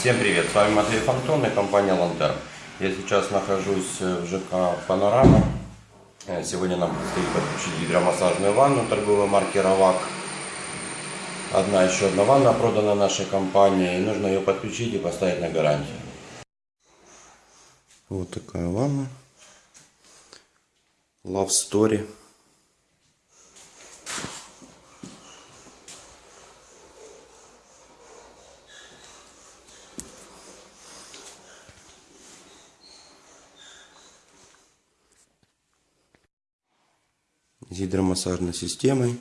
Всем привет, с вами Матвей Фонтон и компания Лантерн. Я сейчас нахожусь в ЖК Панорама. Э, Сегодня нам предстоит подключить гидромассажную ванну торговой марки Равак. Одна еще одна ванна продана нашей компании. И нужно ее подключить и поставить на гарантию. Вот такая ванна. Love Story. С гидромассажной системой.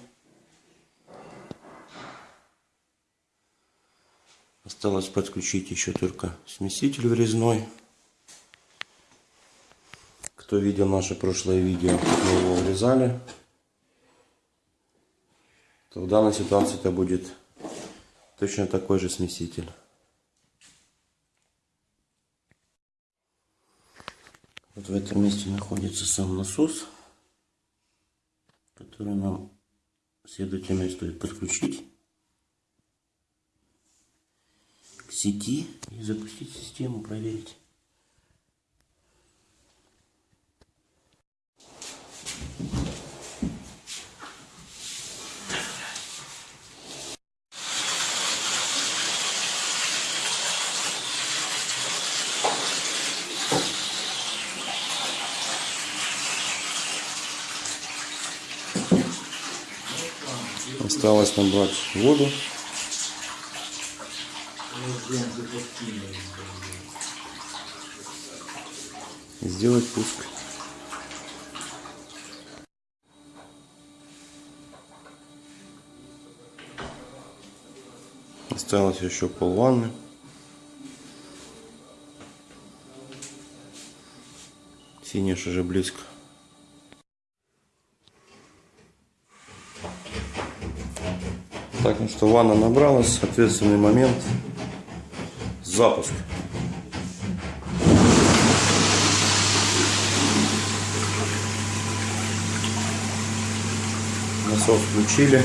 Осталось подключить еще только смеситель врезной. Кто видел наше прошлое видео, мы его врезали. То в данной ситуации это будет точно такой же смеситель. Вот в этом месте находится сам насос который нам следовательно стоит подключить к сети и запустить систему, проверить. Осталось набрать воду. И сделать пуск. Осталось еще пол ванны. Финиш уже близко. Так, ну что, ванна набралась, ответственный момент, запуск. Насос включили.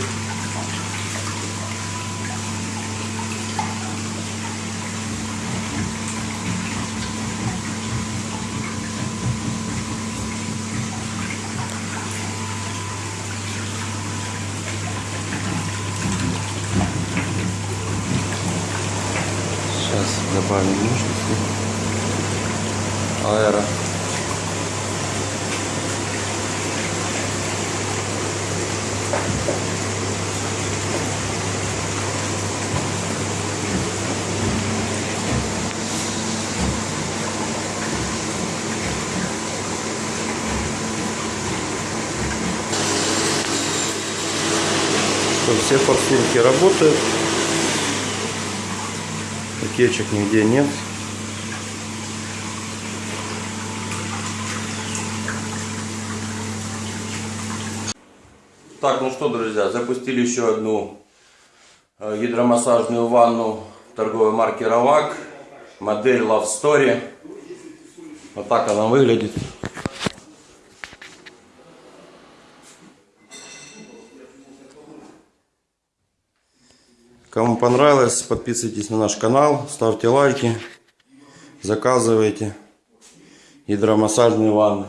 Сейчас добавим мощности. Аэро. Все форсунки работают. Утечек нигде нет. Так, ну что, друзья, запустили еще одну э, гидромассажную ванну торговой марки Равак. Модель Love Story. Вот так она выглядит. Кому понравилось, подписывайтесь на наш канал, ставьте лайки, заказывайте гидромассажные ванны.